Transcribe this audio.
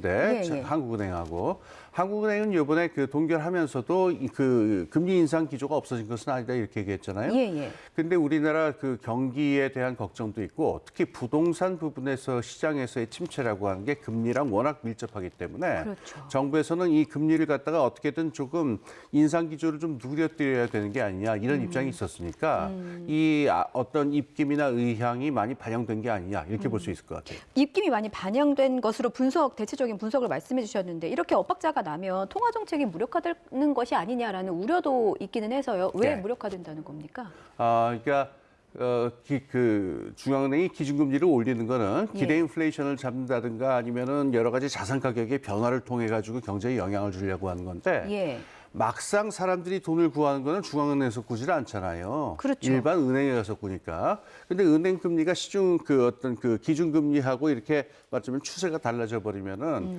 네, 예, 예. 한국은행하고 한국은행은 이번에 그 동결하면서도 이그 금리 인상 기조가 없어진 것은 아니다 이렇게 얘기했잖아요. 예, 예. 근데 우리나라 그 경기에 대한 걱정도 있고 특히 부동산 부분에서 시장에서의 침체라고 하는 게 금리랑 워낙 밀접하기 때문에 그렇죠. 정부에서는 이 금리를 갖다가 어떻게든 조금 인상 기조를 좀 누려드려야 되는 게 아니냐 이런 입장이 있었으니까 이 아- 어떤 입김이나 의향이 많이 반영된 게 아니냐 이렇게 볼수 있을 것 같아요. 입김이 많이 반영된 것으로 분석, 대체적 인 분석을 말씀해 주셨는데 이렇게 엇박자가 나면 통화 정책이 무력화되는 것이 아니냐라는 우려도 있기는 해서요. 왜 네. 무력화된다는 겁니까? 아, 그러니까 어, 기, 그 중앙은행이 기준금리를 올리는 거는 기대 예. 인플레이션을 잡는다든가 아니면은 여러 가지 자산 가격의 변화를 통해 가지고 경제에 영향을 주려고 하는 건데 예. 막상 사람들이 돈을 구하는 거는 중앙은행에서 구질 않잖아요. 그렇죠. 일반 은행에 가서 구니까. 근데 은행 금리가 시중 그 어떤 그 기준 금리하고 이렇게 말하자면 추세가 달라져 버리면은